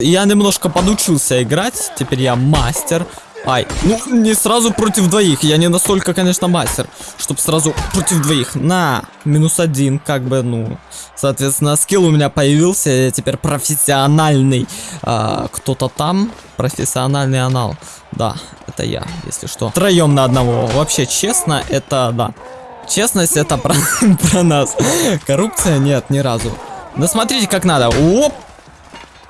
Я немножко подучился играть, теперь я мастер. Ай, ну не сразу против двоих, я не настолько, конечно, мастер, чтобы сразу против двоих. На, минус один, как бы, ну, соответственно, скилл у меня появился, я теперь профессиональный. А, Кто-то там, профессиональный анал. Да, это я, если что. Троем на одного. Вообще, честно, это, да. Честность это про, про нас. Коррупция нет, ни разу. Да смотрите, как надо. Оп!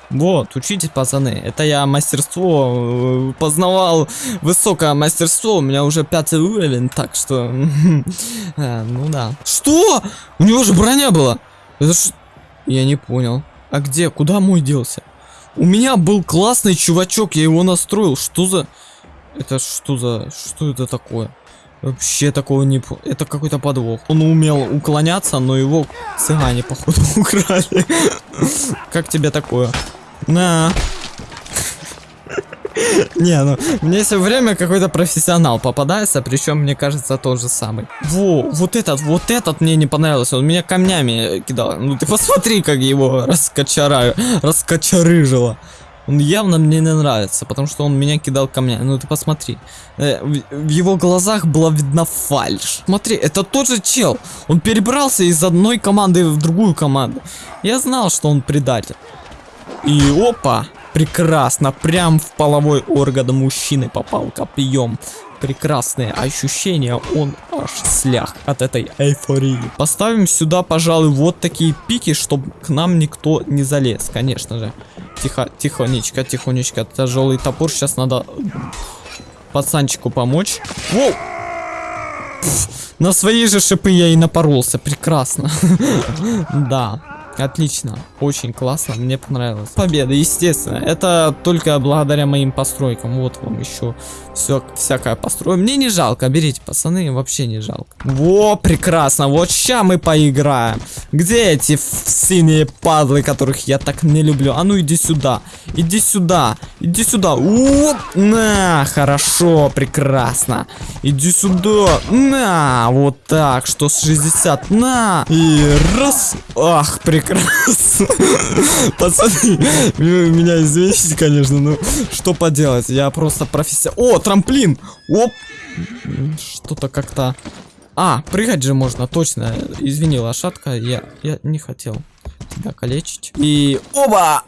Вот, учитесь, пацаны. Это я мастерство э, познавал высокое мастерство. У меня уже пятый уровень, так что. э, ну да. Что? У него же броня была. Это ж... Я не понял. А где? Куда мой делся? У меня был классный чувачок, я его настроил. Что за... Это что за... Что это такое? Вообще такого не... Это какой-то подвох. Он умел уклоняться, но его цыгане, походу, украли. Как тебе такое? На. Не, ну, мне все время какой-то профессионал попадается, причем, мне кажется, тот же самый. Во, вот этот, вот этот мне не понравился, он меня камнями кидал. Ну ты посмотри, как его раскочараю, раскочарыжило. Он явно мне не нравится, потому что он меня кидал камнями. Ну ты посмотри. Э, в, его глазах была видна фальшь. Смотри, это тот же чел. Он перебрался из одной команды в другую команду. Я знал, что он предатель. И опа, прекрасно, прям в половой орган мужчины попал копьем. Прекрасные ощущения, он аж слях от этой эйфории. Поставим сюда, пожалуй, вот такие пики, чтобы к нам никто не залез, конечно же. Тихо, тихонечко, тихонечко, тяжелый топор, сейчас надо пацанчику помочь. Воу! На свои же шипы я и напоролся, прекрасно. Да. Отлично, очень классно, мне понравилось. Победа, естественно, это только благодаря моим постройкам. Вот вам еще все всякое постройка. Мне не жалко, берите, пацаны, вообще не жалко. Во, прекрасно, вот ща мы поиграем. Где эти синие падлы, которых я так не люблю? А ну иди сюда, иди сюда, иди сюда. Оп, на, хорошо, прекрасно. Иди сюда, на, вот так, что с 60, на. И раз, ах, прекрасно. Пацаны, вы меня извините, конечно, но что поделать, я просто профессионал. О, трамплин! Оп! Что-то как-то... А, прыгать же можно, точно. Извини, лошадка, я, я не хотел тебя калечить. И... Оба!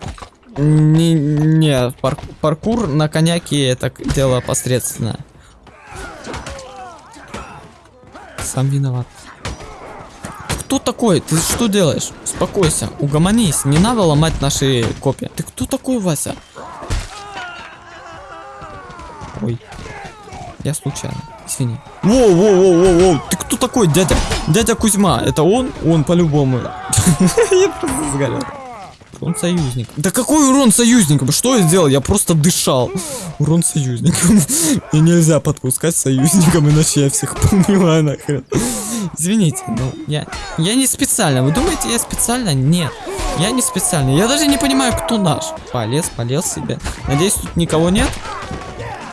Не, не пар- паркур на коняке это дело посредственное. Сам виноват. Кто такой? Ты что делаешь? Успокойся, угомонись, не надо ломать наши копии. Ты кто такой, Вася? Ой. Я случайно. Извини. Воу, воу, воу, воу, воу. Ты кто такой, дядя? Дядя Кузьма. Это он? Он по-любому. Я просто сгорел. Урон союзник. Да какой урон союзникам? Что я сделал? Я просто дышал. Урон союзникам. И нельзя подпускать союзникам, иначе я всех понимаю нахрен. Извините, но я, я не специально. Вы думаете, я специально? Нет. Я не специально. Я даже не понимаю, кто наш. Полез, полез себе. Надеюсь, тут никого нет?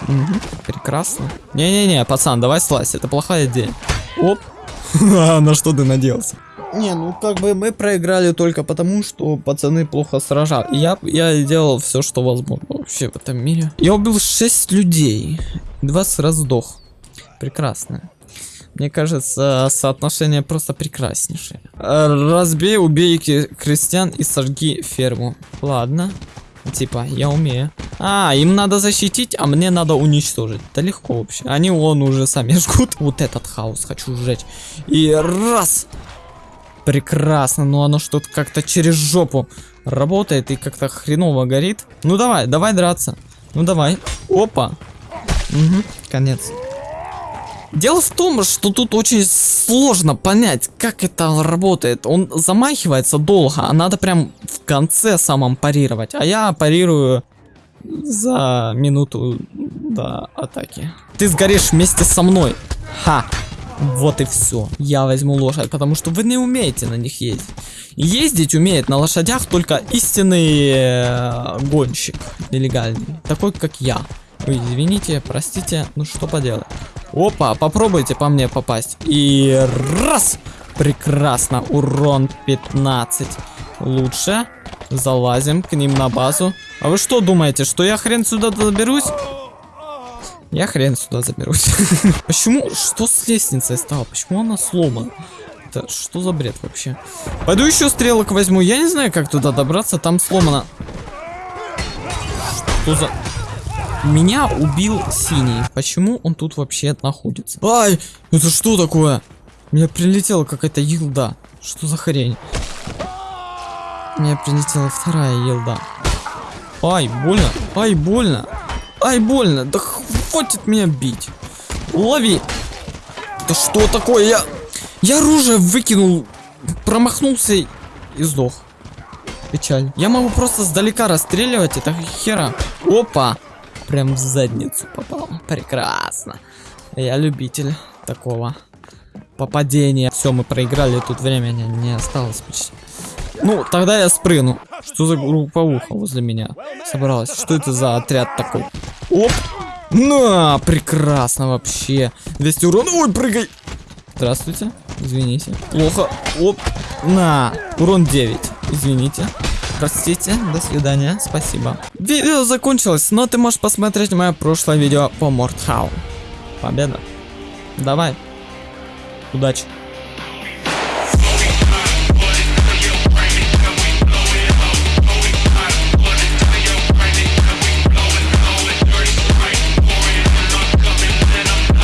Мгм, прекрасно. Не-не-не, пацан, давай слазь. Это плохая идея. Оп. А, на что ты надеялся? Не, ну как бы мы проиграли только потому, что пацаны плохо сражали. И Я, я делал все, что возможно вообще в этом мире. Я убил 6 людей. 20 раз сдох. Прекрасно. Мне кажется, соотношение просто прекраснейшее. Разбей, убей крестьян и сожги ферму. Ладно. Типа, я умею. А, им надо защитить, а мне надо уничтожить. Да легко вообще. Они вон уже сами жгут. Вот этот хаос хочу сжечь. И раз. Прекрасно, но оно что-то как-то через жопу работает и как-то хреново горит. Ну давай, давай драться. Ну давай. Опа. Угу, конец. Дело в том, что тут очень сложно понять, как это работает. Он замахивается долго, а надо прям в конце самом парировать. А я парирую за минуту до атаки. Ты сгоришь вместе со мной. Ха. Вот и все. Я возьму лошадь, потому что вы не умеете на них ездить. Ездить умеет на лошадях только истинный э, гонщик нелегальный. Такой, как я. Ой, извините, простите, ну что поделать. Опа, попробуйте по мне попасть. И раз! Прекрасно, урон 15. Лучше. Залазим к ним на базу. А вы что думаете, что я хрен сюда заберусь? Я хрен сюда заберусь. Почему? Что с лестницей стало? Почему она сломана? Это что за бред вообще? Пойду еще стрелок возьму. Я не знаю, как туда добраться. Там сломано. Что за... Меня убил синий. Почему он тут вообще находится? Ай, это что такое? Мне прилетела какая-то елда. Что за хрень? Мне прилетела вторая елда. Ай, больно. Ай, больно. Ай, больно. Да хватит меня бить. Лови. Да что такое? Я... Я оружие выкинул. Промахнулся и сдох. Печаль. Я могу просто сдалека расстреливать. Это хера. Опа. Прям в задницу попал. Прекрасно. Я любитель такого попадения. Все, мы проиграли. Тут времени не осталось почти. Ну, тогда я спрыгну. Что за групповуха возле меня собралась? Что это за отряд такой? Оп! На, прекрасно вообще. 200 урона. Ой, прыгай. Здравствуйте. Извините. Плохо. Оп. На. Урон 9. Извините. Простите, до свидания, спасибо. Видео закончилось, но ты можешь посмотреть мое прошлое видео по Мортхау. Победа. Давай. Удачи.